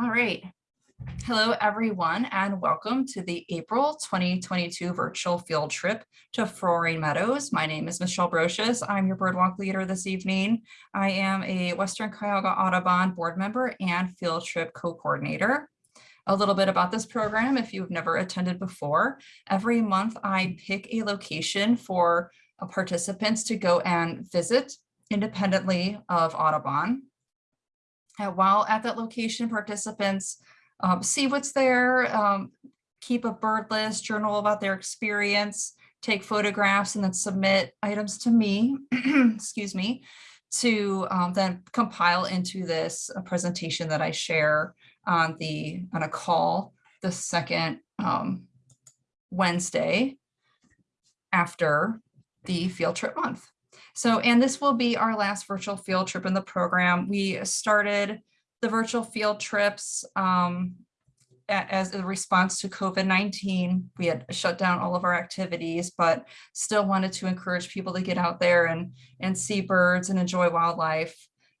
All right. Hello, everyone, and welcome to the April 2022 virtual field trip to Frohring Meadows. My name is Michelle Brocious. I'm your birdwalk leader this evening. I am a Western Cuyahoga Audubon board member and field trip co-coordinator. A little bit about this program, if you've never attended before, every month I pick a location for participants to go and visit independently of Audubon. And while at that location, participants um, see what's there, um, keep a bird list, journal about their experience, take photographs, and then submit items to me, excuse me, to um, then compile into this uh, presentation that I share on the on a call the second um, Wednesday after the field trip month. So, and this will be our last virtual field trip in the program. We started the virtual field trips um, as a response to COVID-19. We had shut down all of our activities, but still wanted to encourage people to get out there and, and see birds and enjoy wildlife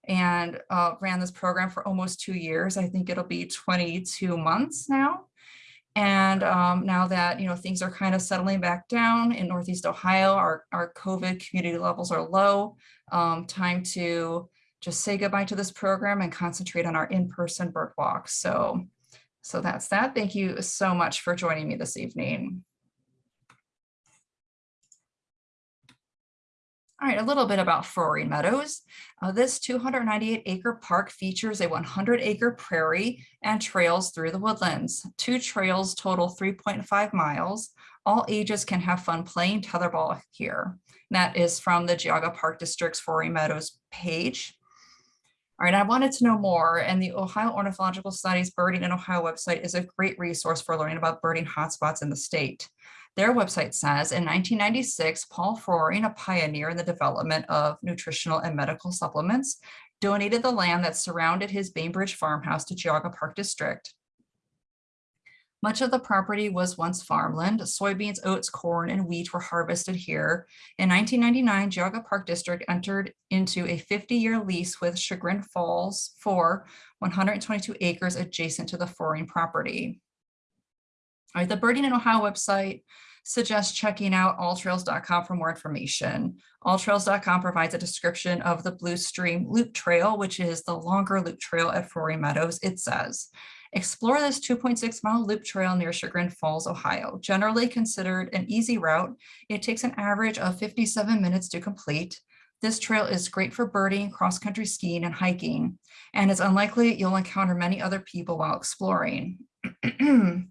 and uh, ran this program for almost two years. I think it'll be 22 months now. And um, now that, you know, things are kind of settling back down in Northeast Ohio, our, our COVID community levels are low, um, time to just say goodbye to this program and concentrate on our in-person bird walks. So, so that's that. Thank you so much for joining me this evening. All right, a little bit about Frohring Meadows. Uh, this 298 acre park features a 100 acre prairie and trails through the woodlands. Two trails total 3.5 miles. All ages can have fun playing tetherball here. That is from the Geauga Park District's Frohring Meadows page. All right, I wanted to know more, and the Ohio Ornithological Society's Birding in Ohio website is a great resource for learning about birding hotspots in the state. Their website says in 1996, Paul Frohring, a pioneer in the development of nutritional and medical supplements, donated the land that surrounded his Bainbridge farmhouse to Geauga Park District. Much of the property was once farmland. Soybeans, oats, corn, and wheat were harvested here. In 1999, Geauga Park District entered into a 50-year lease with Chagrin Falls for 122 acres adjacent to the Frohring property. All right, the Birding in Ohio website suggests checking out alltrails.com for more information. Alltrails.com provides a description of the Blue Stream Loop Trail, which is the longer loop trail at Frohring Meadows. It says, explore this 2.6 mile loop trail near Chagrin Falls, Ohio. Generally considered an easy route, it takes an average of 57 minutes to complete. This trail is great for birding, cross-country skiing, and hiking, and it's unlikely you'll encounter many other people while exploring.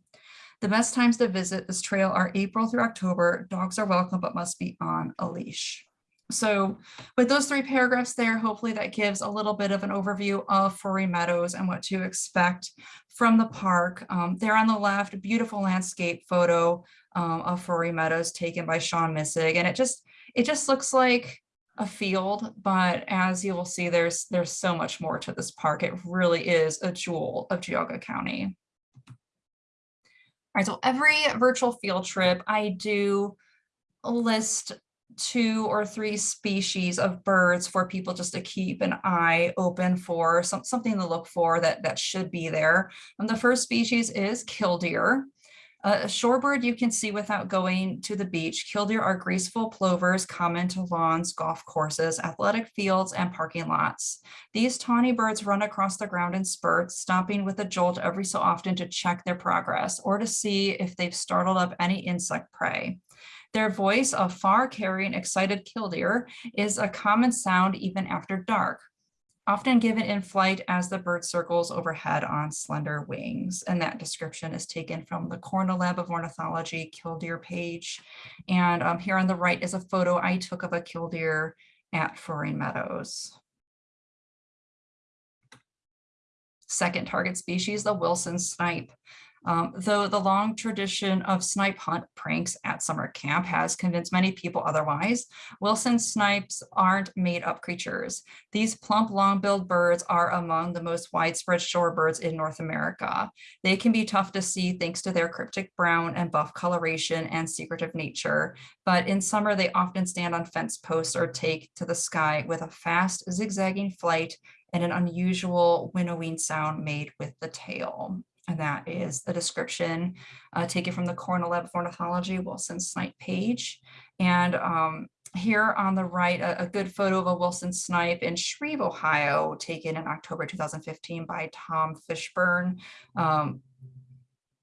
The best times to visit this trail are April through October. Dogs are welcome, but must be on a leash. So with those three paragraphs there, hopefully that gives a little bit of an overview of Frohring Meadows and what to expect from the park. Um, there on the left, beautiful landscape photo um, of Frohring Meadows taken by Sean Missig. And it just, it just looks like a field, but as you will see, there's, there's so much more to this park. It really is a jewel of Geauga County right, so every virtual field trip, I do list two or three species of birds for people just to keep an eye open for some, something to look for that, that should be there. And the first species is killdeer. A shorebird you can see without going to the beach. Killdeer are graceful plovers common to lawns, golf courses, athletic fields, and parking lots. These tawny birds run across the ground in spurts, stopping with a jolt every so often to check their progress or to see if they've startled up any insect prey. Their voice of far carrying excited killdeer is a common sound even after dark often given in flight as the bird circles overhead on slender wings. And that description is taken from the Cornell Lab of Ornithology killdeer page. And um, here on the right is a photo I took of a killdeer at Frohring Meadows. Second target species, the Wilson snipe. Um, though the long tradition of snipe hunt pranks at summer camp has convinced many people otherwise, Wilson snipes aren't made up creatures. These plump long-billed birds are among the most widespread shorebirds in North America. They can be tough to see thanks to their cryptic brown and buff coloration and secretive nature, but in summer they often stand on fence posts or take to the sky with a fast zigzagging flight and an unusual winnowing sound made with the tail. And that is the description uh, taken from the Cornell Lab of Ornithology Wilson Snipe page. And um, here on the right, a, a, good photo of a Wilson snipe in Shreve, Ohio, taken in October 2015 by Tom Fishburne. Um,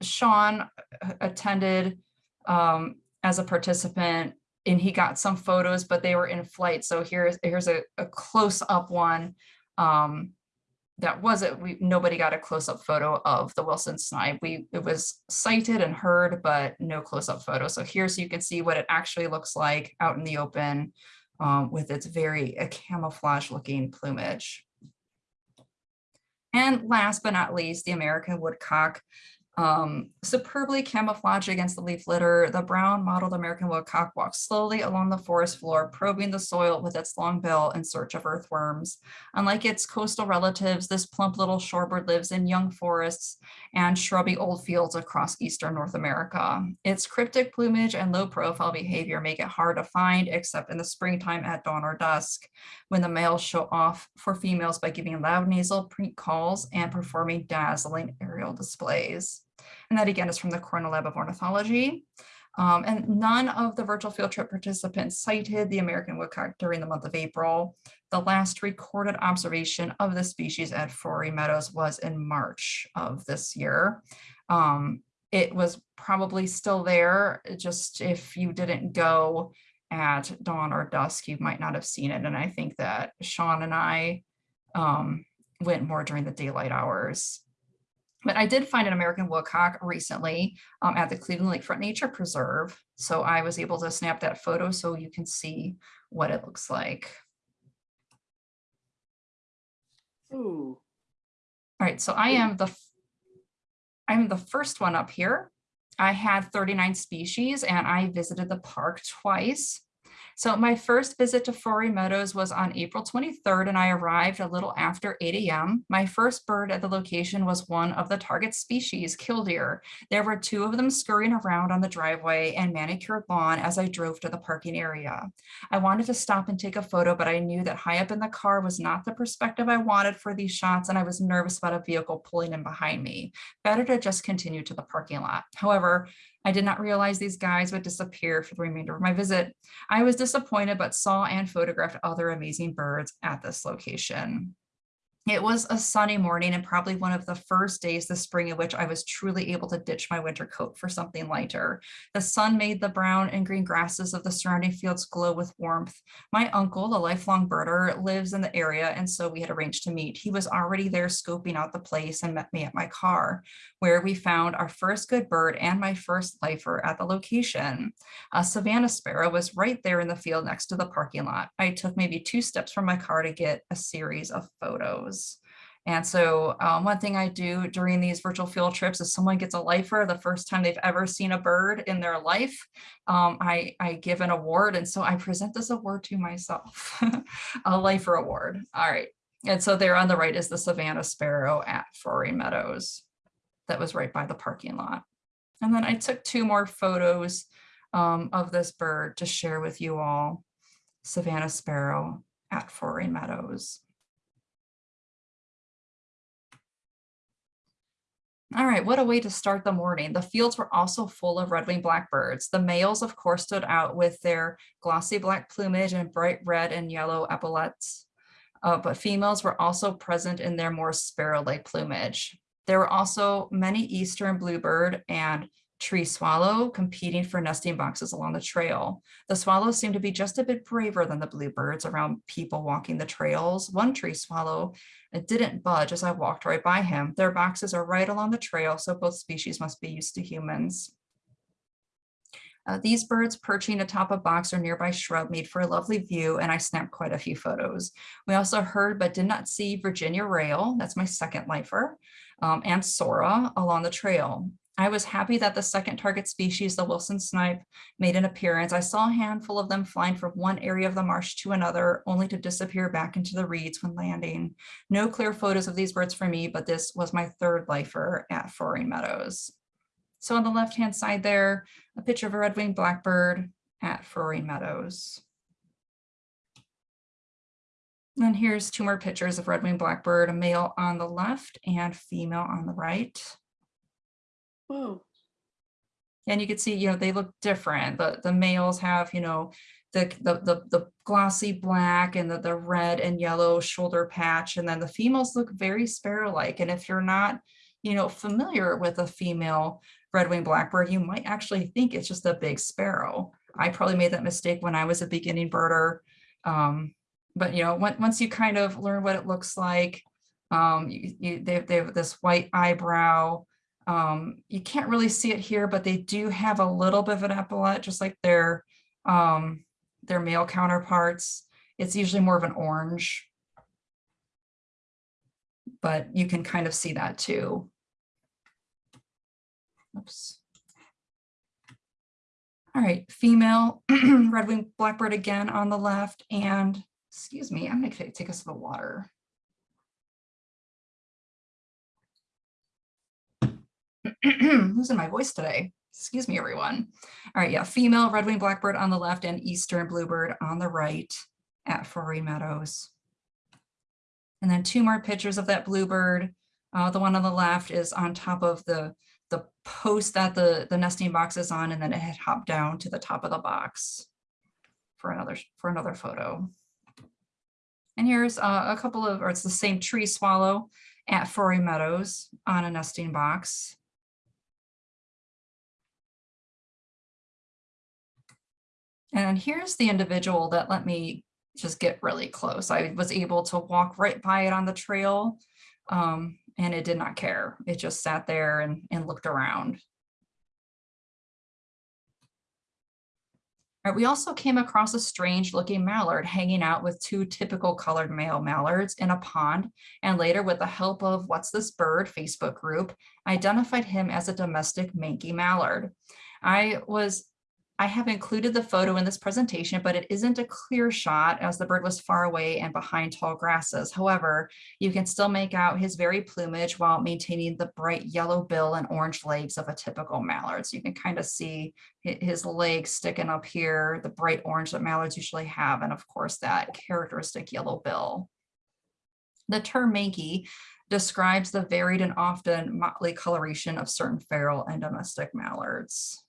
Sean uh, attended um, as a participant and he got some photos, but they were in flight. So here's here's a, a close up one um, that wasn't we nobody got a close-up photo of the Wilson snipe. We it was sighted and heard, but no close-up photo. So here so you can see what it actually looks like out in the open um, with its very uh, camouflage looking plumage. And last but not least, the American woodcock um, superbly camouflaged against the leaf litter, the brown mottled American woodcock walks slowly along the forest floor, probing the soil with its long bill in search of earthworms. Unlike its coastal relatives, this plump little shorebird lives in young forests and shrubby old fields across eastern North America. Its cryptic plumage and low profile behavior make it hard to find except in the springtime at dawn or dusk, when the males show off for females by giving loud nasal preak calls and performing dazzling aerial displays. And that again is from the Cornell Lab of Ornithology. Um, and none of the virtual field trip participants sighted the American woodcock during the month of April. The last recorded observation of the species at Frohring Meadows was in March of this year. Um, it was probably still there, just if you didn't go at dawn or dusk, you might not have seen it. And I think that Sean and I um, went more during the daylight hours. But I did find an American woodcock recently um, at the Cleveland Lakefront Nature Preserve. So I was able to snap that photo so you can see what it looks like. Ooh. All right, so I am the I'm the first one up here. I had 39 species and I visited the park twice. So my first visit to Frohring Meadows was on April 23rd and I arrived a little after 8 a.m. My first bird at the location was one of the target species, killdeer. There were two of them scurrying around on the driveway and manicured lawn as I drove to the parking area. I wanted to stop and take a photo, but I knew that high up in the car was not the perspective I wanted for these shots and I was nervous about a vehicle pulling in behind me. Better to just continue to the parking lot. However, I did not realize these guys would disappear for the remainder of my visit. I was disappointed, but saw and photographed other amazing birds at this location. It was a sunny morning and probably one of the first days this spring in which I was truly able to ditch my winter coat for something lighter. The sun made the brown and green grasses of the surrounding fields glow with warmth. My uncle, a lifelong birder, lives in the area and so we had arranged to meet. He was already there scoping out the place and met me at my car, where we found our first good bird and my first lifer at the location. A Savannah sparrow was right there in the field next to the parking lot. I took maybe two steps from my car to get a series of photos. And so um, one thing I do during these virtual field trips is someone gets a lifer the first time they've ever seen a bird in their life, um, I, I give an award. And so I present this award to myself, a lifer award. All right. And so there on the right is the Savannah Sparrow at Frohring Meadows that was right by the parking lot. And then I took two more photos um, of this bird to share with you all, Savannah Sparrow at Frohring Meadows. All right, what a way to start the morning. The fields were also full of red-winged blackbirds. The males, of course, stood out with their glossy black plumage and bright red and yellow epaulets, uh, but females were also present in their more sparrow-like plumage. There were also many eastern bluebird and tree swallow competing for nesting boxes along the trail. The swallows seemed to be just a bit braver than the bluebirds around people walking the trails. One tree swallow it didn't budge as I walked right by him. Their boxes are right along the trail, so both species must be used to humans. Uh, these birds perching atop a box or nearby shrub made for a lovely view, and I snapped quite a few photos. We also heard but did not see Virginia rail, that's my second lifer, um, and Sora along the trail. I was happy that the second target species, the Wilson snipe, made an appearance. I saw a handful of them flying from one area of the marsh to another, only to disappear back into the reeds when landing. No clear photos of these birds for me, but this was my third lifer at Frohring Meadows. So on the left-hand side there, a picture of a red-winged blackbird at Frohring Meadows. And here's two more pictures of red-winged blackbird, a male on the left and female on the right. Whoa. And you can see, you know, they look different. The the males have, you know, the the the, the glossy black and the, the red and yellow shoulder patch. And then the females look very sparrow-like. And if you're not, you know, familiar with a female red-winged blackbird, you might actually think it's just a big sparrow. I probably made that mistake when I was a beginning birder. Um, but you know, on- once you kind of learn what it looks like, um, you, you, they, they have this white eyebrow. Um, you can't really see it here, but they do have a little bit of an epaulette, just like their, um, their male counterparts. It's usually more of an orange. But you can kind of see that too. Oops. All right, female red-winged blackbird again on the left and, excuse me, I'm gonna take us to the water. Losing my voice today. Excuse me, everyone. All right, yeah, female red-winged blackbird on the left and eastern bluebird on the right at Frohring Meadows. And then two more pictures of that bluebird. Uh, the one on the left is on top of the the post that the the nesting box is on, and then it had hopped down to the top of the box for another for another photo. And here's uh, a couple of, or it's the same tree swallow at Frohring Meadows on a nesting box. And here's the individual that let me just get really close. I was able to walk right by it on the trail um, and it did not care. It just sat there and, and looked around. Right, we also came across a strange looking mallard hanging out with two typical colored male mallards in a pond and later with the help of What's This Bird Facebook group, identified him as a domestic manky mallard. I was I have included the photo in this presentation, but it isn't a clear shot as the bird was far away and behind tall grasses. However, you can still make out his very plumage while maintaining the bright yellow bill and orange legs of a typical mallard. So you can kind of see his legs sticking up here, the bright orange that mallards usually have, and of course that characteristic yellow bill. The term manky describes the varied and often motley coloration of certain feral and domestic mallards.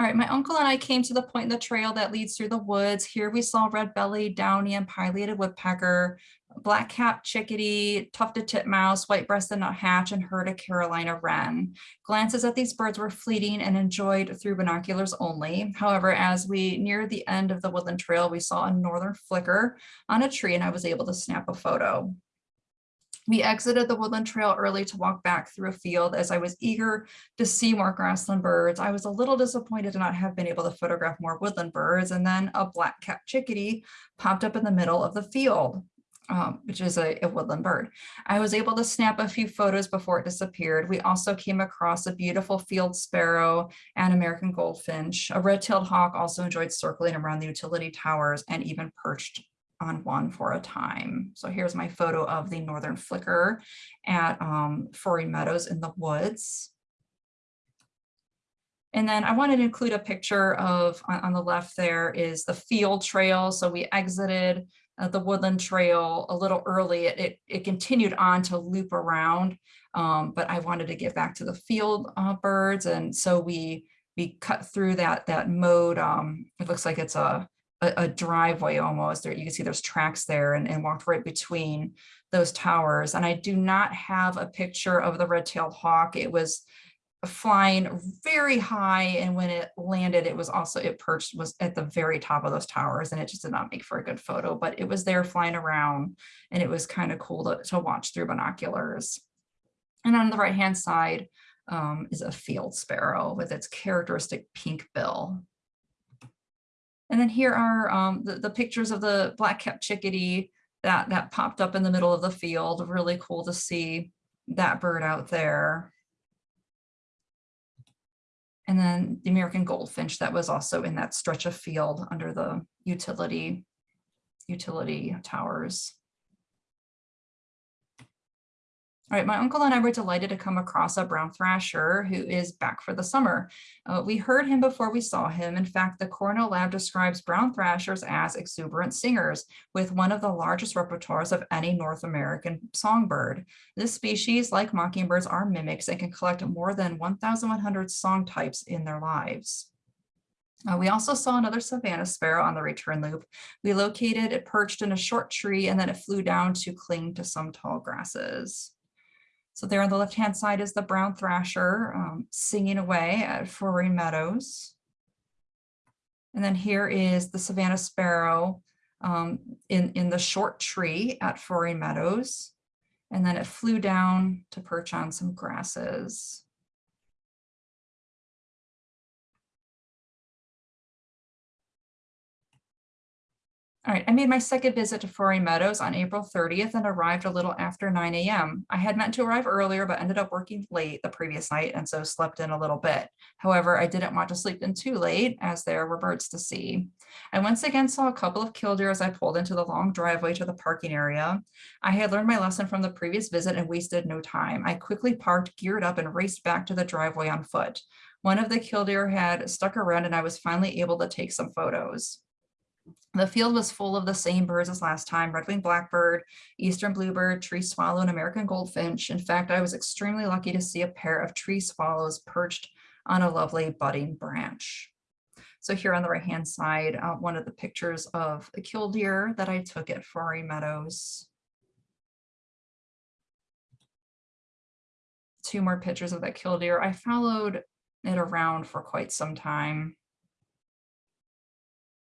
All right, my uncle and I came to the point in the trail that leads through the woods. Here we saw red-bellied, downy, and pileated woodpecker, black-capped chickadee, tufted titmouse, white-breasted nuthatch, and heard a Carolina wren. Glances at these birds were fleeting and enjoyed through binoculars only. However, as we neared the end of the woodland trail, we saw a northern flicker on a tree and I was able to snap a photo. We exited the woodland trail early to walk back through a field as I was eager to see more grassland birds. I was a little disappointed to not have been able to photograph more woodland birds and then a black-capped chickadee popped up in the middle of the field. Um, which is a, a, woodland bird. I was able to snap a few photos before it disappeared. We also came across a beautiful field sparrow and American goldfinch. A red-tailed hawk also enjoyed circling around the utility towers and even perched on one for a time. So here's my photo of the northern flicker at um, Frohring Meadows in the woods. And then I wanted to include a picture of, on, on the left there is the field trail. So we exited uh, the woodland trail a little early. It, it, it continued on to loop around, um, but I wanted to get back to the field uh, birds. And so we we cut through that, that mode. Um, it looks like it's a, a, a driveway almost, there you can see there's tracks there and, and walked right between those towers. And I do not have a picture of the red-tailed hawk. It was flying very high and when it landed it was also it perched was at the very top of those towers and it just did not make for a good photo but it was there flying around and it was kind of cool to, to watch through binoculars and on the right hand side um, is a field sparrow with its characteristic pink bill and then here are um, the, the pictures of the black-capped chickadee that, that popped up in the middle of the field. Really cool to see that bird out there. And then the American goldfinch that was also in that stretch of field under the utility, utility towers. All right, my uncle and I were delighted to come across a brown thrasher who is back for the summer. Uh, we heard him before we saw him. In fact, the Cornell Lab describes brown thrashers as exuberant singers with one of the largest repertoires of any North American songbird. This species, like mockingbirds, are mimics and can collect more than 1,100 song types in their lives. Uh, we also saw another Savannah sparrow on the return loop. We located it perched in a short tree and then it flew down to cling to some tall grasses. So there on the left-hand side is the brown thrasher um, singing away at Frohring Meadows. And then here is the Savannah sparrow um, in, in the short tree at Frohring Meadows. And then it flew down to perch on some grasses. All right, I made my second visit to Frohring Meadows on April 30th and arrived a little after 9 a.m. I had meant to arrive earlier, but ended up working late the previous night and so slept in a little bit. However, I didn't want to sleep in too late as there were birds to see. I once again saw a couple of killdeer as I pulled into the long driveway to the parking area. I had learned my lesson from the previous visit and wasted no time. I quickly parked, geared up, and raced back to the driveway on foot. One of the killdeer had stuck around and I was finally able to take some photos. The field was full of the same birds as last time, red-winged blackbird, eastern bluebird, tree swallow, and American goldfinch. In fact, I was extremely lucky to see a pair of tree swallows perched on a lovely budding branch. So here on the right-hand side, uh, one of the pictures of a killdeer that I took at Frohring Meadows. Two more pictures of that killdeer. I followed it around for quite some time.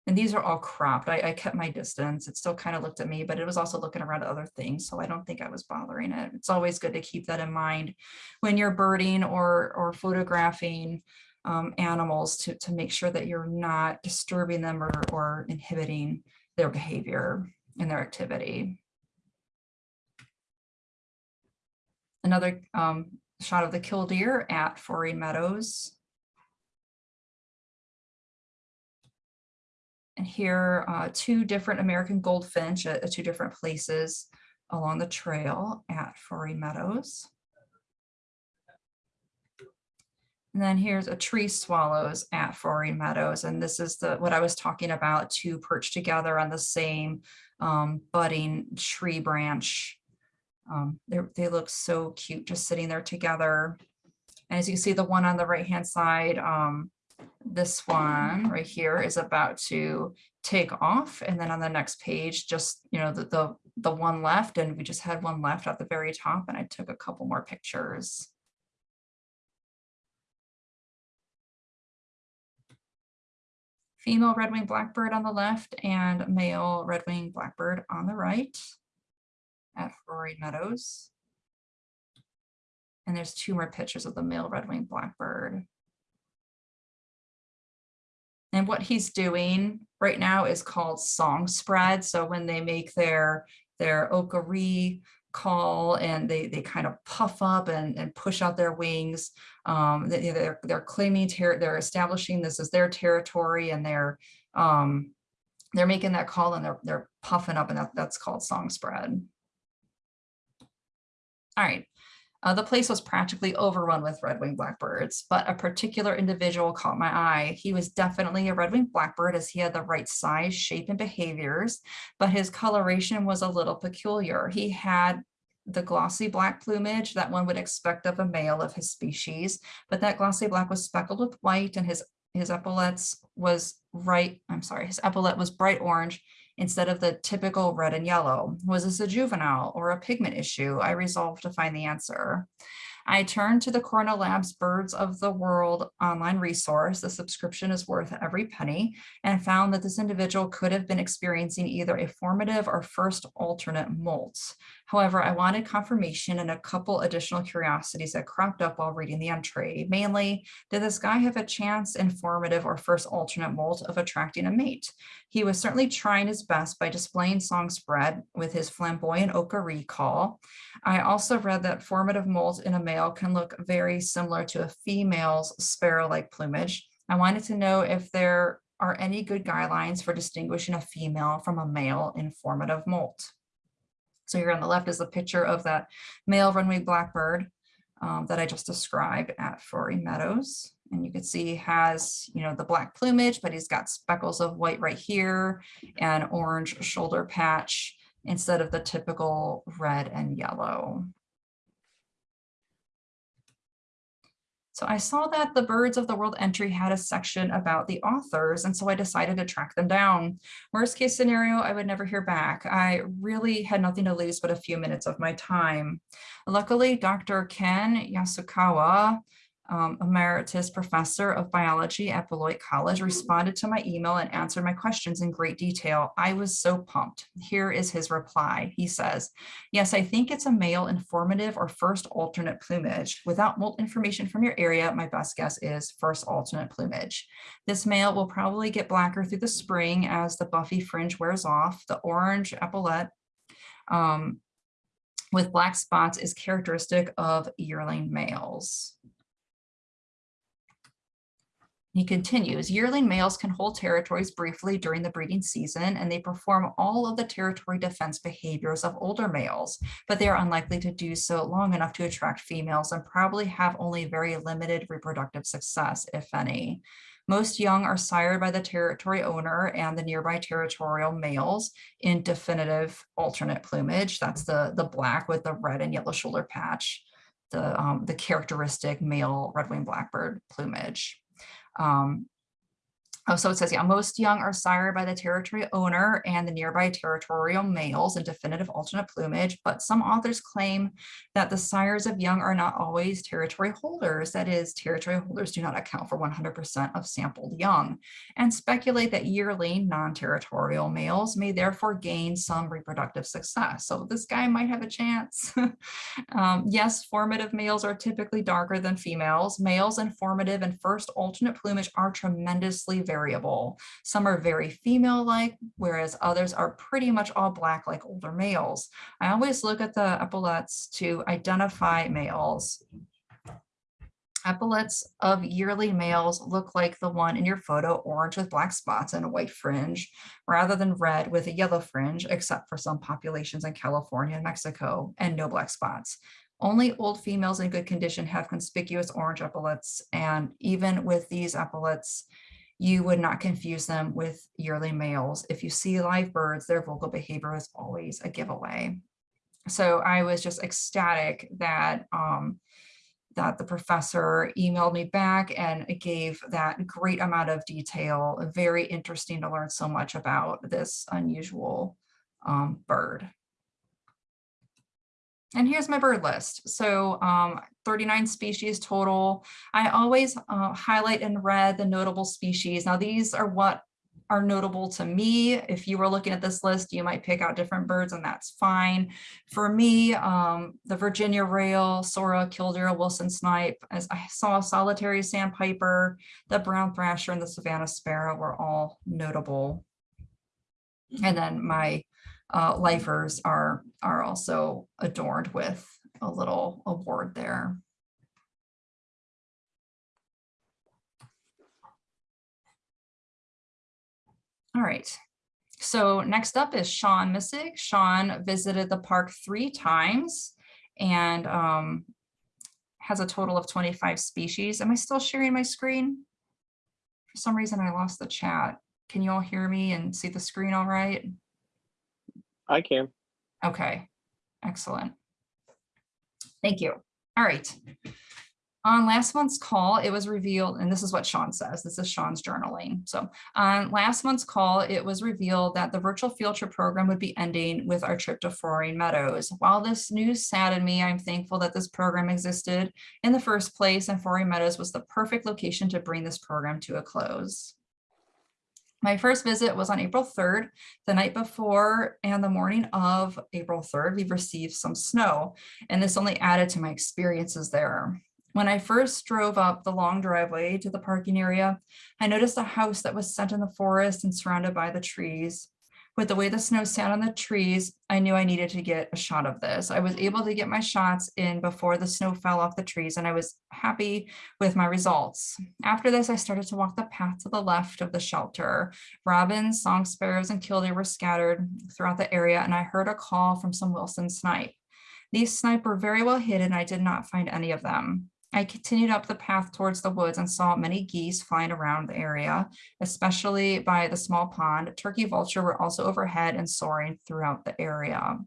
And these are all cropped. I, I kept my distance. It still kind of looked at me, but it was also looking around at other things. So I don't think I was bothering it. It's always good to keep that in mind when you're birding or, or photographing um, animals to, to make sure that you're not disturbing them or, or inhibiting their behavior and their activity. Another um, shot of the killdeer at Frohring Meadows. And here uh, two different American goldfinch at, at, two different places along the trail at Frohring Meadows. And then here's a tree swallows at Frohring Meadows. And this is the what I was talking about, two perched together on the same um, budding tree branch. Um, they look so cute just sitting there together. And as you can see, the one on the right hand side, um, this one right here is about to take off. And then on the next page, just, you know, the, the, the one left and we just had one left at the very top and I took a couple more pictures. Female red-winged blackbird on the left and male red-winged blackbird on the right at Frohring Meadows. And there's two more pictures of the male red-winged blackbird. And what he's doing right now is called song spread. So when they make their, their okari call and they, they kind of puff up and, and push out their wings, um, they, they're, they're claiming, they're establishing this as their territory and they're, um, they're making that call and they're, they're puffing up and that, that's called song spread. All right, uh, the place was practically overrun with red-winged blackbirds, but a particular individual caught my eye. He was definitely a red-winged blackbird as he had the right size, shape, and behaviors, but his coloration was a little peculiar. He had the glossy black plumage that one would expect of a male of his species, but that glossy black was speckled with white and his his epaulets was right, I'm sorry, his epaulet was bright orange instead of the typical red and yellow. Was this a juvenile or a pigment issue? I resolved to find the answer. I turned to the Cornell Labs Birds of the World online resource. The subscription is worth every penny and found that this individual could have been experiencing either a formative or first alternate molt. However, I wanted confirmation and a couple additional curiosities that cropped up while reading the entry. Mainly, did this guy have a chance in formative or first alternate molt of attracting a mate? He was certainly trying his best by displaying song spread with his flamboyant okari call. I also read that formative molt in a male can look very similar to a female's sparrow-like plumage. I wanted to know if there are any good guidelines for distinguishing a female from a male in formative molt. So here on the left is a picture of that male red-winged blackbird um, that I just described at Frohring Meadows. And you can see has, you know, the black plumage, but he's got speckles of white right here and orange shoulder patch instead of the typical red and yellow. So I saw that the Birds of the World entry had a section about the authors, and so I decided to track them down. Worst case scenario, I would never hear back. I really had nothing to lose but a few minutes of my time. Luckily, Dr. Ken Yasukawa um, emeritus professor of biology at Beloit College, responded to my email and answered my questions in great detail. I was so pumped. Here is his reply. He says, yes, I think it's a male informative or first alternate plumage. Without more information from your area, my best guess is first alternate plumage. This male will probably get blacker through the spring as the buffy fringe wears off. The orange epaulette um, with black spots is characteristic of yearling males. He continues, yearling males can hold territories briefly during the breeding season and they perform all of the territory defense behaviors of older males, but they are unlikely to do so long enough to attract females and probably have only very limited reproductive success, if any. Most young are sired by the territory owner and the nearby territorial males in definitive alternate plumage. That's the, the black with the red and yellow shoulder patch, the, um, the characteristic male red-winged blackbird plumage. Um, Oh, so it says, yeah, most young are sired by the territory owner and the nearby territorial males in definitive alternate plumage, but some authors claim that the sires of young are not always territory holders. That is, territory holders do not account for 100% of sampled young and speculate that yearly non-territorial males may therefore gain some reproductive success. So this guy might have a chance. um, yes, formative males are typically darker than females. Males in formative and first alternate plumage are tremendously. Some are very female-like, whereas others are pretty much all black like older males. I always look at the epaulets to identify males. Epaulets of yearly males look like the one in your photo, orange with black spots and a white fringe, rather than red with a yellow fringe, except for some populations in California and Mexico, and no black spots. Only old females in good condition have conspicuous orange epaulets, and even with these epaulets, you would not confuse them with yearly males. If you see live birds, their vocal behavior is always a giveaway. So I was just ecstatic that um, that the professor emailed me back and gave that great amount of detail. Very interesting to learn so much about this unusual um, bird. And here's my bird list. So um, 39 species total. I always uh, highlight in red the notable species. Now these are what are notable to me. If you were looking at this list, you might pick out different birds and that's fine. For me, um, the Virginia rail, Sora, killdeer, Wilson snipe, as I saw a solitary sandpiper, the brown thrasher and the Savannah sparrow were all notable. And then my uh, lifers are, are also adorned with a little award there. All right. So next up is Sean Missig. Sean visited the park three times and um, has a total of 25 species. Am I still sharing my screen? For some reason, I lost the chat. Can you all hear me and see the screen all right? I can. Okay, excellent. Thank you. All right. On last month's call, it was revealed, and this is what Sean says, this is Sean's journaling. So on last month's call, it was revealed that the virtual field trip program would be ending with our trip to Frohring Meadows. While this news saddened me, I'm thankful that this program existed in the first place and Frohring Meadows was the perfect location to bring this program to a close. My first visit was on April 3rd. The night before and the morning of April 3rd, we received some snow, and this only added to my experiences there. When I first drove up the long driveway to the parking area, I noticed a house that was set in the forest and surrounded by the trees. With the way the snow sat on the trees, I knew I needed to get a shot of this. I was able to get my shots in before the snow fell off the trees and I was happy with my results. After this, I started to walk the path to the left of the shelter. Robins, song sparrows, and killdeer were scattered throughout the area and I heard a call from some Wilson snipe. These snipe were very well hidden. I did not find any of them. I continued up the path towards the woods and saw many geese flying around the area, especially by the small pond. Turkey vulture were also overhead and soaring throughout the area.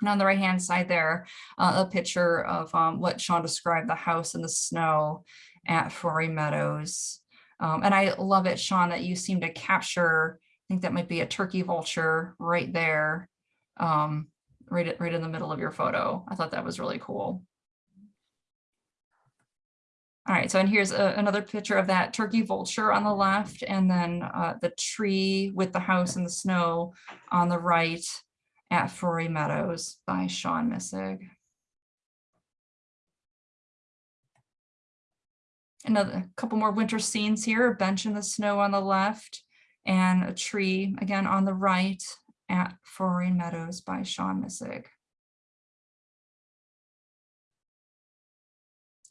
And on the right hand side there, uh, a picture of um, what Sean described, the house in the snow at Frohring Meadows. Um, and I love it, Sean, that you seem to capture, I think that might be a turkey vulture right there, um, right, right in the middle of your photo. I thought that was really cool. All right, so and here's a- another picture of that turkey vulture on the left and then uh, the tree with the house in the snow on the right at Frohring Meadows by Sean Missig. Another couple more winter scenes here, a bench in the snow on the left and a tree again on the right at Frohring Meadows by Sean Missig.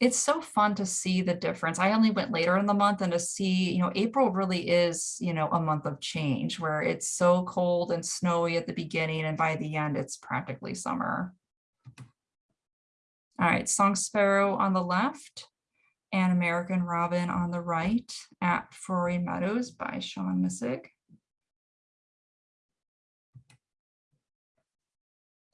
It's so fun to see the difference. I only went later in the month and to see, you know, April really is, you know, a month of change where it's so cold and snowy at the beginning and by the end it's practically summer. All right, Song Sparrow on the left and American Robin on the right at Frohring Meadows by Sean Missig.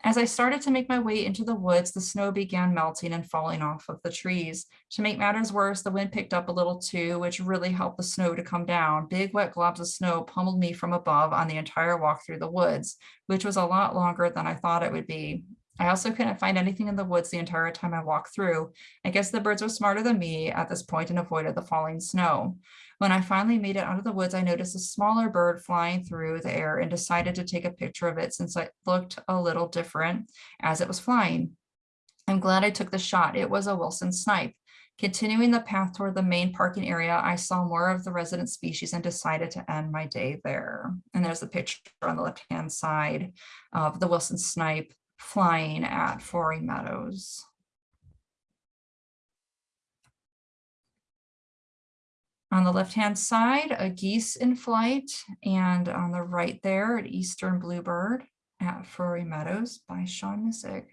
As I started to make my way into the woods, the snow began melting and falling off of the trees. To make matters worse, the wind picked up a little too, which really helped the snow to come down. Big wet globs of snow pummeled me from above on the entire walk through the woods, which was a lot longer than I thought it would be. I also couldn't find anything in the woods the entire time I walked through. I guess the birds were smarter than me at this point and avoided the falling snow. When I finally made it out of the woods, I noticed a smaller bird flying through the air and decided to take a picture of it since it looked a little different as it was flying. I'm glad I took the shot. It was a Wilson snipe. Continuing the path toward the main parking area, I saw more of the resident species and decided to end my day there. And there's a picture on the left-hand side of the Wilson snipe flying at Frohring Meadows. On the left-hand side, a geese in flight, and on the right there, an eastern bluebird at Frohring Meadows by Sean Missig.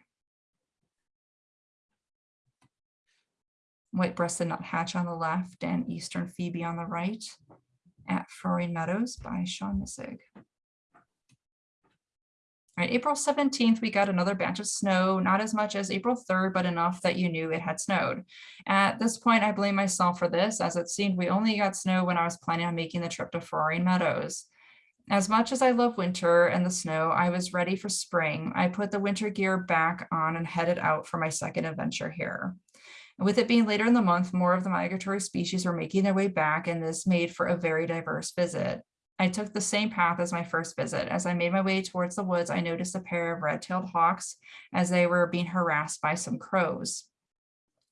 White-breasted nuthatch on the left and eastern phoebe on the right at Frohring Meadows by Sean Missig. Right, April 17th, we got another batch of snow, not as much as April 3rd, but enough that you knew it had snowed. At this point, I blame myself for this, as it seemed we only got snow when I was planning on making the trip to Frohring Meadows. As much as I love winter and the snow, I was ready for spring. I put the winter gear back on and headed out for my second adventure here. With it being later in the month, more of the migratory species were making their way back and this made for a very diverse visit. I took the same path as my first visit. As I made my way towards the woods, I noticed a pair of red-tailed hawks as they were being harassed by some crows.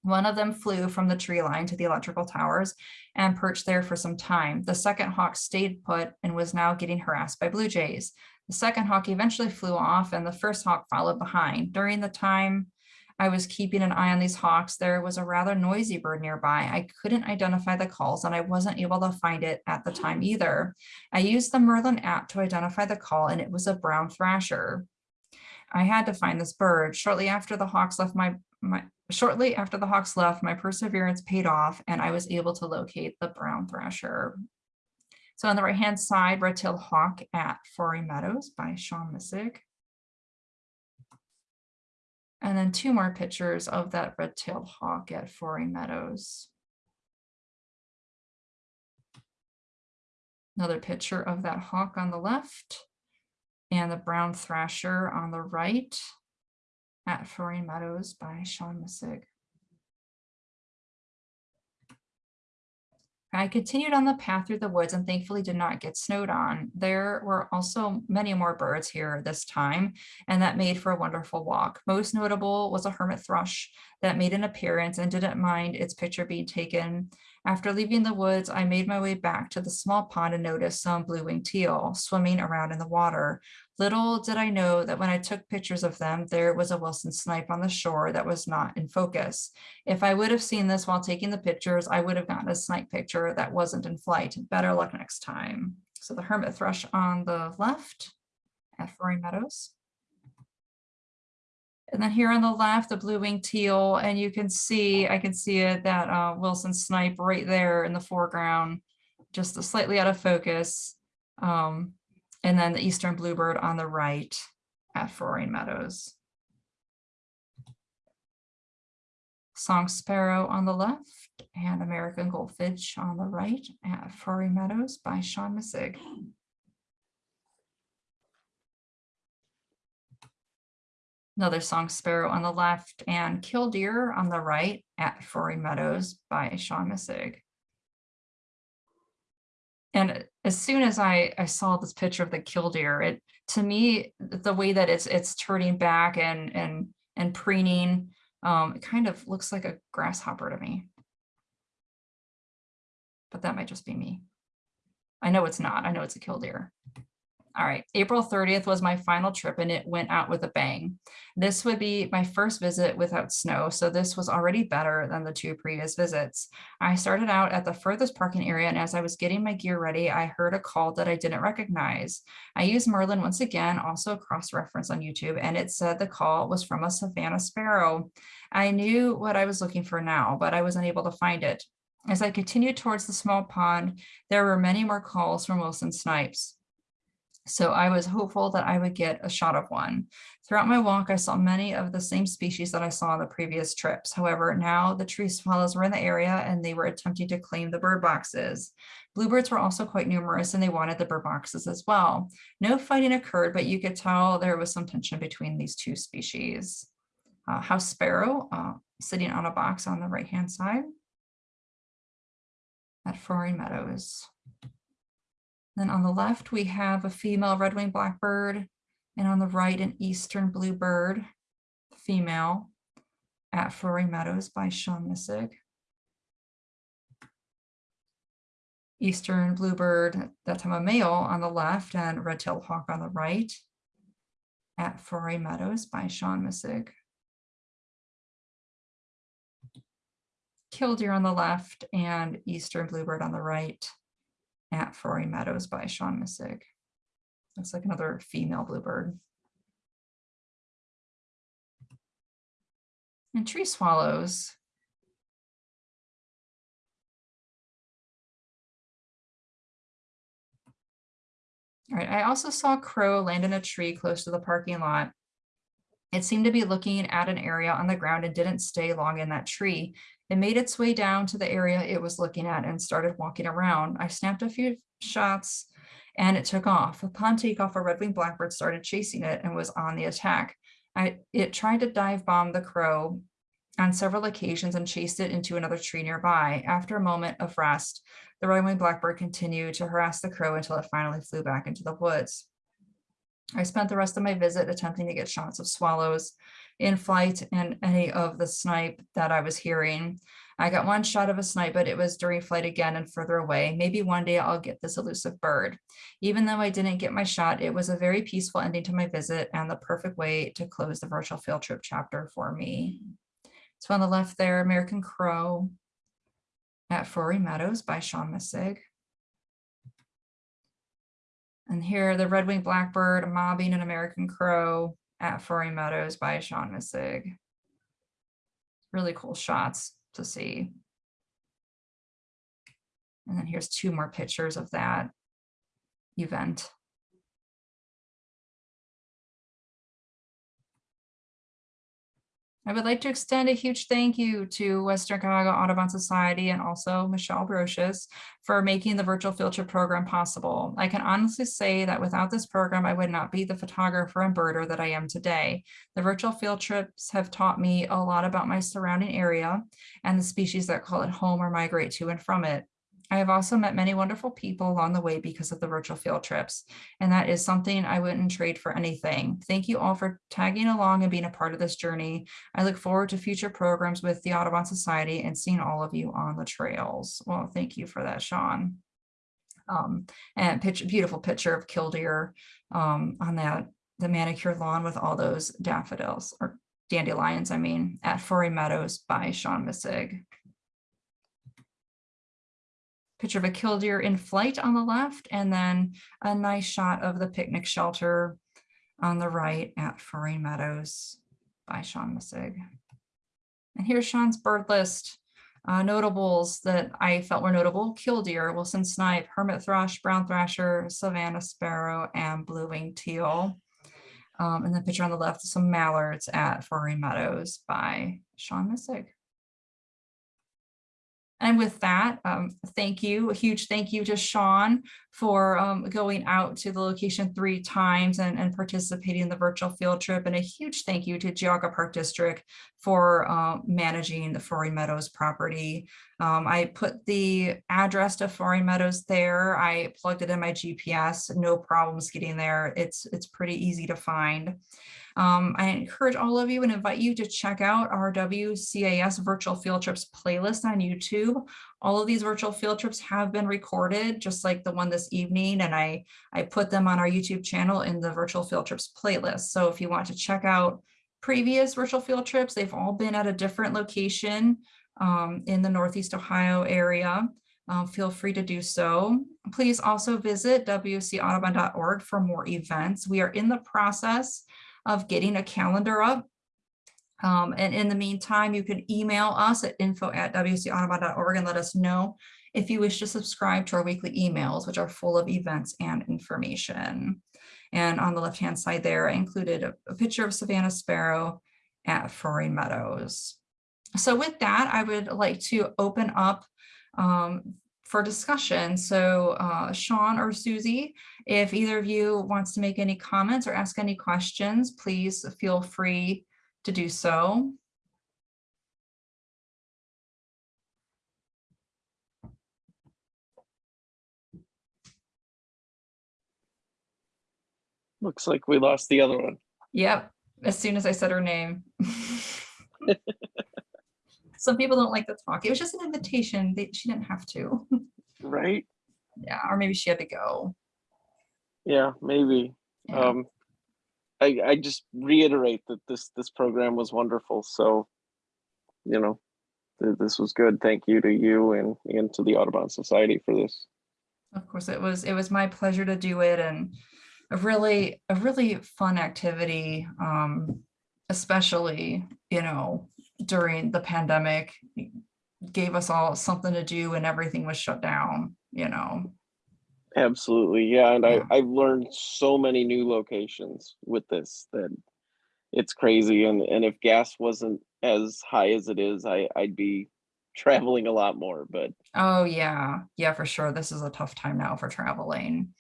One of them flew from the tree line to the electrical towers and perched there for some time. The second hawk stayed put and was now getting harassed by blue jays. The second hawk eventually flew off and the first hawk followed behind. During the time I was keeping an eye on these hawks. There was a rather noisy bird nearby. I couldn't identify the calls and I wasn't able to find it at the time either. I used the Merlin app to identify the call and it was a brown thrasher. I had to find this bird. Shortly after the hawks left my, my shortly after the hawks left, my perseverance paid off and I was able to locate the brown thrasher. So on the right hand side, red-tailed hawk at Frohring Meadows by Sean Missig. And then two more pictures of that red-tailed hawk at Frohring Meadows. Another picture of that hawk on the left and the brown thrasher on the right at Frohring Meadows by Sean Missig. I continued on the path through the woods and thankfully did not get snowed on. There were also many more birds here this time, and that made for a wonderful walk. Most notable was a hermit thrush that made an appearance and didn't mind its picture being taken After leaving the woods, I made my way back to the small pond and noticed some blue-winged teal swimming around in the water. Little did I know that when I took pictures of them, there was a Wilson snipe on the shore that was not in focus. If I would have seen this while taking the pictures, I would have gotten a snipe picture that wasn't in flight. Better luck next time. So the hermit thrush on the left at Frohring Meadows. And then here on the left, the blue-winged teal, and you can see, I can see it, that uh, Wilson snipe right there in the foreground, just slightly out of focus. Um, and then the eastern bluebird on the right at Frohring Meadows. Song sparrow on the left and American goldfinch on the right at Frohring Meadows by Sean Missig. Another song sparrow on the left and killdeer on the right at Frohring Meadows by Sean Missig. And as soon as I, I saw this picture of the killdeer, it to me, the way that it's it's turning back and and and preening, um, it kind of looks like a grasshopper to me. But that might just be me. I know it's not. I know it's a killdeer. All right, April 30th was my final trip and it went out with a bang. This would be my first visit without snow, so this was already better than the two previous visits. I started out at the furthest parking area and as I was getting my gear ready, I heard a call that I didn't recognize. I used Merlin once again, also a cross-reference on YouTube, and it said the call was from a Savannah Sparrow. I knew what I was looking for now, but I was unable to find it. As I continued towards the small pond, there were many more calls from Wilson Snipes. So I was hopeful that I would get a shot of one. Throughout my walk, I saw many of the same species that I saw on the previous trips. However, now the tree swallows were in the area and they were attempting to claim the bird boxes. Bluebirds were also quite numerous and they wanted the bird boxes as well. No fighting occurred, but you could tell there was some tension between these two species. Uh, house sparrow uh, sitting on a box on the right-hand side at Frohring Meadows. Then on the left, we have a female red-winged blackbird, and on the right, an eastern bluebird, female, at Frohring Meadows by Sean Missig. Eastern bluebird, that time a male on the left, and red-tailed hawk on the right, at Frohring Meadows by Sean Missig. Killdeer on the left and eastern bluebird on the right at Frohring Meadows by Sean Missig. Looks like another female bluebird. And tree swallows. All right, I also saw a crow land in a tree close to the parking lot. It seemed to be looking at an area on the ground and didn't stay long in that tree. It made its way down to the area it was looking at and started walking around. I snapped a few shots and it took off. Upon takeoff, a red-winged blackbird started chasing it and was on the attack. I, it tried to dive bomb the crow on several occasions and chased it into another tree nearby. After a moment of rest, the red-winged blackbird continued to harass the crow until it finally flew back into the woods. I spent the rest of my visit attempting to get shots of swallows in flight and any of the snipe that I was hearing. I got one shot of a snipe, but it was during flight again and further away. Maybe one day I'll get this elusive bird. Even though I didn't get my shot, it was a very peaceful ending to my visit and the perfect way to close the virtual field trip chapter for me. So on the left there, American Crow at Frohring Meadows by Sean Missig. And here the red-winged blackbird mobbing an American crow at Frohring Meadows by Sean Missig. Really cool shots to see. And then here's two more pictures of that event. I would like to extend a huge thank you to Western Cuyahoga Audubon Society and also Michelle Brocious for making the virtual field trip program possible. I can honestly say that without this program, I would not be the photographer and birder that I am today. The virtual field trips have taught me a lot about my surrounding area and the species that call it home or migrate to and from it. I have also met many wonderful people along the way because of the virtual field trips, and that is something I wouldn't trade for anything. Thank you all for tagging along and being a part of this journey. I look forward to future programs with the Audubon Society and seeing all of you on the trails. Well, thank you for that, Sean. Um, and picture, beautiful picture of killdeer um, on that, the manicured lawn with all those daffodils or dandelions, I mean, at Frohring Meadows by Sean Missig. Picture of a killdeer in flight on the left, and then a nice shot of the picnic shelter on the right at Frohring Meadows by Sean Missig. And here's Sean's bird list. Uh, notables that I felt were notable, killdeer, Wilson snipe, hermit thrush, brown thrasher, Savannah sparrow, and blue-winged teal. Um, and the picture on the left, some mallards at Frohring Meadows by Sean Missig. And with that, um, thank you, a huge thank you to Sean for um, going out to the location three times and, and participating in the virtual field trip. And a huge thank you to Geauga Park District for um, managing the Frohring Meadows property. Um, I put the address to Frohring Meadows there. I plugged it in my GPS, no problems getting there. It's, it's pretty easy to find. Um, I encourage all of you and invite you to check out our WCAS virtual field trips playlist on YouTube. All of these virtual field trips have been recorded, just like the one this evening, and I, I put them on our YouTube channel in the virtual field trips playlist. So if you want to check out previous virtual field trips, they've all been at a different location um, in the Northeast Ohio area. Um, feel free to do so. Please also visit wcaudubon.org for more events. We are in the process of getting a calendar up. Um, and in the meantime, you can email us at info at wcaudubon.org and let us know if you wish to subscribe to our weekly emails, which are full of events and information. And on the left-hand side there, I included a, a picture of Savannah Sparrow at Frohring Meadows. So with that, I would like to open up um, for discussion. So uh, Sean or Susie, if either of you wants to make any comments or ask any questions, please feel free to do so. Looks like we lost the other one. Yep, as soon as I said her name. Some people don't like to talk. It was just an invitation. They, she didn't have to. Right? Yeah, or maybe she had to go. Yeah, maybe. Yeah. Um, I, I just reiterate that this, this program was wonderful. So, you know, th- this was good. Thank you to you and, and to the Audubon Society for this. Of course, it was it was my pleasure to do it and a really a really fun activity, um, especially, you know, during the pandemic, gave us all something to do and everything was shut down, you know. Absolutely. Yeah. And Yeah. I, I've learned so many new locations with this that it's crazy. And, and if gas wasn't as high as it is, I, I'd be traveling a lot more, but Oh, yeah, yeah, for sure. This is a tough time now for traveling.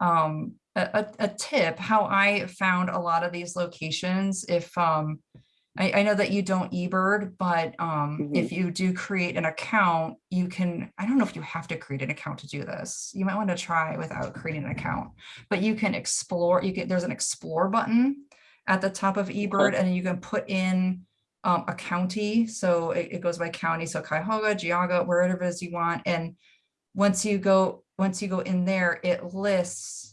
Um, a, a, a tip, how I found a lot of these locations, if, um, I, I know that you don't eBird, but, um, if you do create an account, you can, I don't know if you have to create an account to do this. You might want to try without creating an account, but you can explore, you can, there's an explore button at the top of eBird and you can put in um, a county. So it, it goes by county. So Cuyahoga, Geauga, wherever it is you want. And once you go, once you go in there, it lists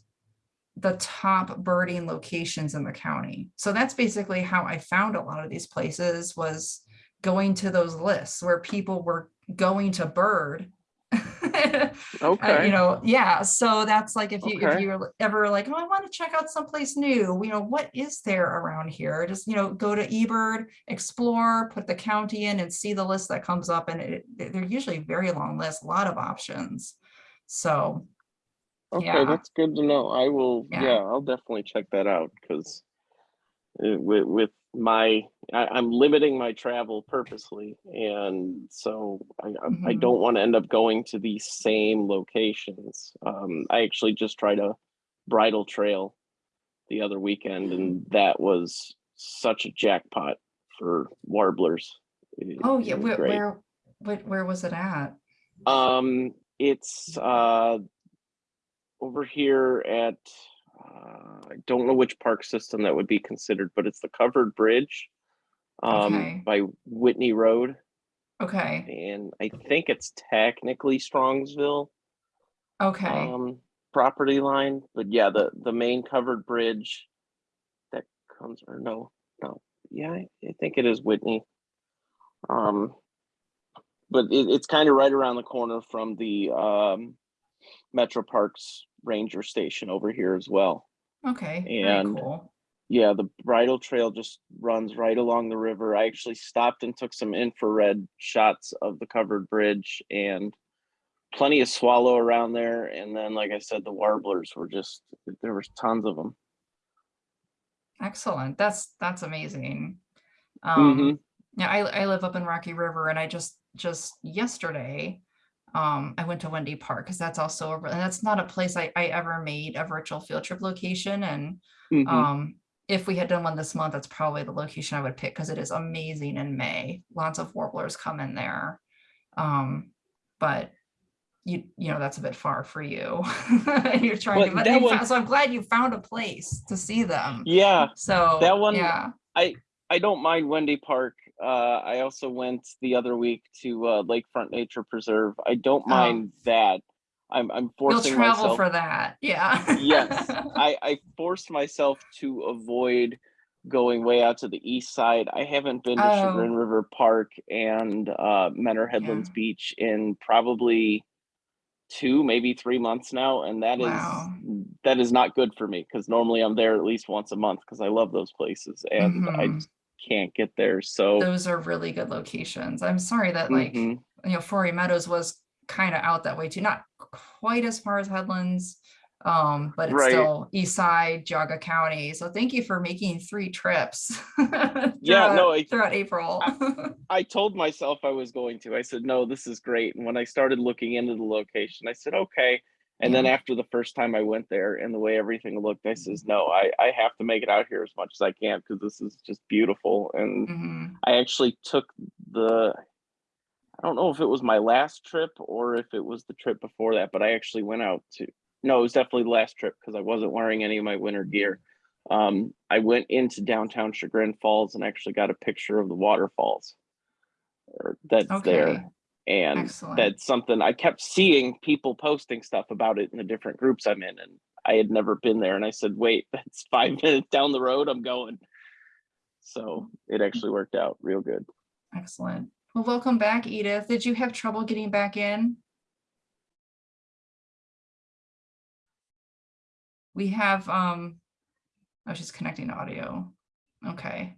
the top birding locations in the county. So that's basically how I found a lot of these places was going to those lists where people were going to bird. Uh, okay. you know, yeah. So that's like if you if you're ever like, oh, I want to check out someplace new, you know, what is there around here? Just, you know, go to eBird, explore, put the county in and see the list that comes up. And it, they're usually very long lists, a lot of options. So Okay, Yeah. that's good to know. I will, Yeah. yeah, I'll definitely check that out because with with my I, I'm limiting my travel purposely, and so I I, I Mhm. don't want to end up going to the same locations. Um, I actually just tried a bridle trail the other weekend, and that was such a jackpot for warblers. It- Oh, yeah, where, where, where, where was it at? Um, It's uh, over here at, uh, I don't know which park system that would be considered, but it's the covered bridge um, Okay. by Whitney Road. Okay, And I think it's technically Strongsville okay, um, property line, but yeah, the, the main covered bridge that comes, or no, no, yeah, I, I think it is Whitney. Um, but it, it's kind of right around the corner from the um, Metro Parks Ranger Station over here as well. okay, and- cool. Yeah, the bridle trail just runs right along the river. I actually stopped and took some infrared shots of the covered bridge and plenty of swallow around there. And then, like I said, the warblers were just, there was tons of them. Excellent. That's, that's amazing. Mhm. Um, yeah, I, I live up in Rocky River and I just, just yesterday, um, I went to Wendy Park because that's also, a and that's not a place I, I ever made a virtual field trip location and Mhm. Um, if we had done one this month, that's probably the location I would pick because it is amazing in May. Lots of warblers come in there. Um, but you, you know, that's a bit far for you. And you're trying to, but that one- found- so I'm glad you found a place to see them. Yeah, So that one- yeah, i I don't mind Wendy Park. Uh, I also went the other week to uh, Lakefront Nature Preserve. I don't Oh. mind that. I'm, I'm forcing you'll travel myself. for that. Yeah. yes I, I forced myself to avoid going way out to the east side i haven't been to Oh. chagrin river park and uh Mentor headlands Yeah. beach in probably two maybe three months now and that is Wow. that is not good for me because normally i'm there at least once a month because i love those places and i Mhm. just can't get there so Those are really good locations. I'm sorry that like, mhm. you know, Frohring Meadows was kind of out that way too, not quite as far as Headlands. Um, but it's Right. still east side, Geauga County. So thank you for making three trips. Yeah, no, I- Throughout April. I told myself I was going to. I said, no, this is great. And when I started looking into the location, I said, okay. And then after the first time I went there and the way everything looked, I says, no, I, I have to make it out here as much as I can because this is just beautiful. And Mhm. I actually took the, I don't know if it was my last trip or if it was the trip before that, but I actually went out to, no, it was definitely the last trip because I wasn't wearing any of my winter gear. Um, I went into downtown Chagrin Falls and actually got a picture of the waterfalls or that's Okay, there. And excellent. that's something I kept seeing people posting stuff about it in the different groups I'm in. And I had never been there. And I said, wait, that's five minutes down the road. I'm going. So it actually worked out real good. Excellent. Well, welcome back, Edith. Did you have trouble getting back in? We have, um, oh, she's connecting audio. Okay.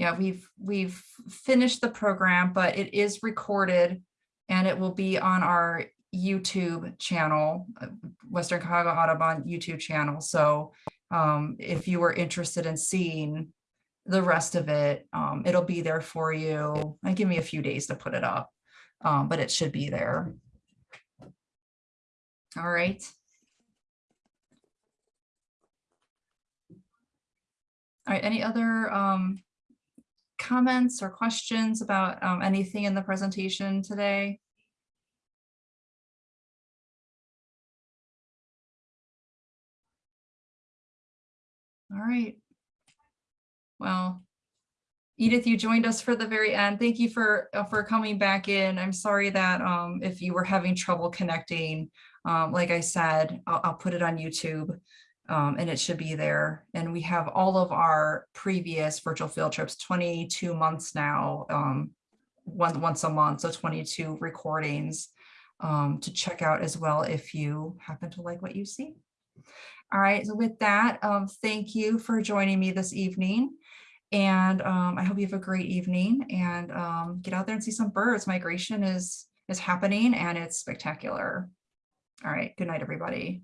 Yeah, we've, we've finished the program, but it is recorded and it will be on our YouTube channel, uh, Western Cuyahoga Audubon YouTube channel. So um, if you were interested in seeing the rest of it, um, it'll be there for you. And give me a few days to put it up, um, but it should be there. All right. All right, any other um, comments or questions about um, anything in the presentation today? All right. Well, Edith, you joined us for the very end. Thank you for uh, for coming back in. I'm sorry that um, if you were having trouble connecting, um, like I said, I'll, I'll put it on YouTube um, and it should be there. And we have all of our previous virtual field trips, 22 months now, um, one, once a month, so 22 recordings um, to check out as well if you happen to like what you see. All right, so with that, um, thank you for joining me this evening. And um, I hope you have a great evening and um, get out there and see some birds. Migration is is happening and it's spectacular. All right, good night, everybody.